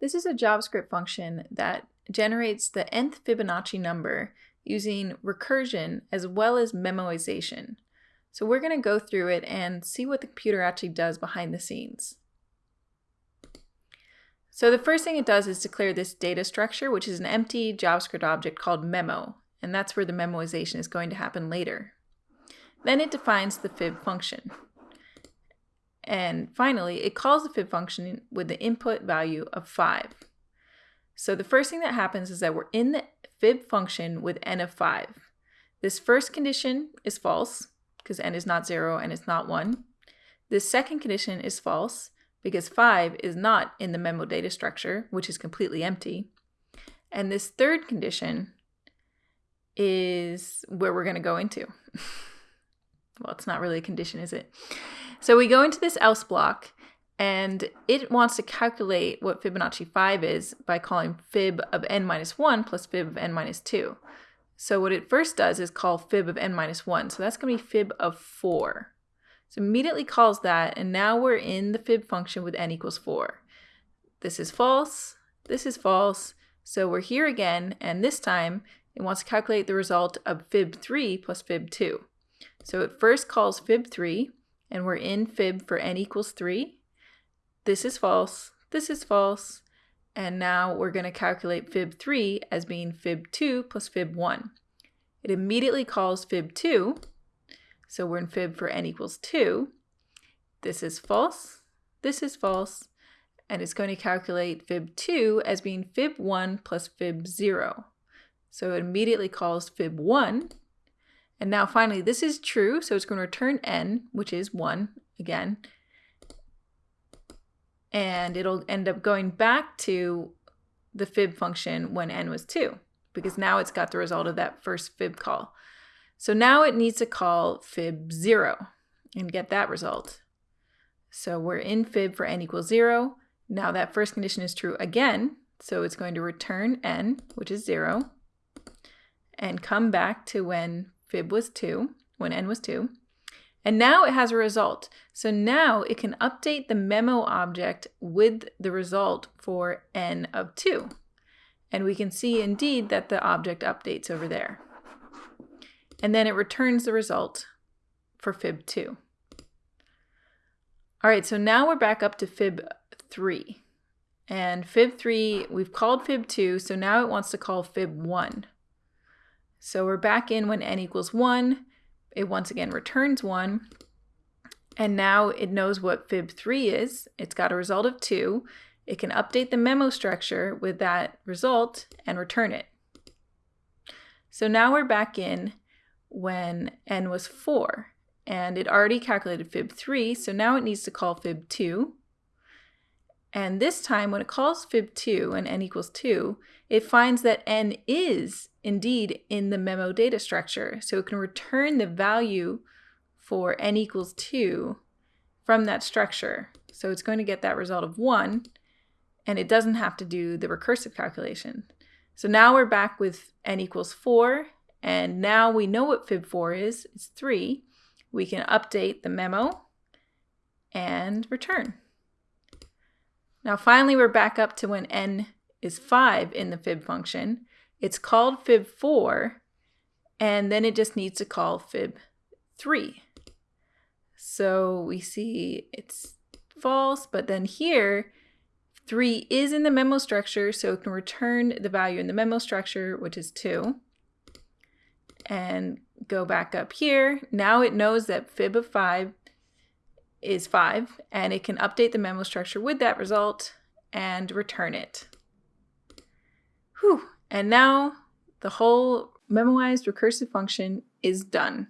This is a JavaScript function that generates the nth Fibonacci number using recursion as well as memoization. So we're going to go through it and see what the computer actually does behind the scenes. So the first thing it does is declare this data structure, which is an empty JavaScript object called memo, and that's where the memoization is going to happen later. Then it defines the fib function. And finally, it calls the fib function with the input value of 5. So the first thing that happens is that we're in the fib function with n of 5. This first condition is false, because n is not 0 and it's not 1. This second condition is false, because 5 is not in the memo data structure, which is completely empty. And this third condition is where we're going to go into. well, it's not really a condition, is it? So we go into this else block and it wants to calculate what Fibonacci 5 is by calling fib of n minus 1 plus fib of n minus 2. So what it first does is call fib of n minus 1. So that's going to be fib of 4. So immediately calls that, and now we're in the fib function with n equals 4. This is false, this is false, so we're here again, and this time it wants to calculate the result of fib 3 plus fib 2. So it first calls fib 3, and we're in fib for n equals 3. This is false, this is false, and now we're going to calculate fib 3 as being fib 2 plus fib 1. It immediately calls fib 2, so we're in fib for n equals 2. This is false, this is false, and it's going to calculate fib 2 as being fib 1 plus fib 0. So it immediately calls fib 1, and now finally, this is true, so it's going to return n, which is 1 again. And it'll end up going back to the fib function when n was 2, because now it's got the result of that first fib call. So now it needs to call fib 0 and get that result. So we're in fib for n equals 0. Now that first condition is true again, so it's going to return n, which is 0, and come back to when fib was 2, when n was 2. And now it has a result. So now it can update the memo object with the result for n of 2. And we can see indeed that the object updates over there. And then it returns the result for fib 2. All right, so now we're back up to fib 3. And fib 3, we've called fib 2, so now it wants to call fib 1. So we're back in when n equals 1. It once again returns 1. And now it knows what fib 3 is. It's got a result of 2. It can update the memo structure with that result and return it. So now we're back in when n was 4. And it already calculated fib 3, so now it needs to call fib 2. And this time, when it calls fib2 and n equals 2, it finds that n is indeed in the memo data structure. So it can return the value for n equals 2 from that structure. So it's going to get that result of 1, and it doesn't have to do the recursive calculation. So now we're back with n equals 4, and now we know what fib4 is. It's 3. We can update the memo and return. Now finally we're back up to when n is 5 in the fib function. It's called fib4 and then it just needs to call fib3. So we see it's false, but then here 3 is in the memo structure, so it can return the value in the memo structure, which is 2. And go back up here. Now it knows that fib of 5 is 5, and it can update the memo structure with that result and return it. Whew. And now the whole memoized recursive function is done.